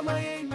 amanhã em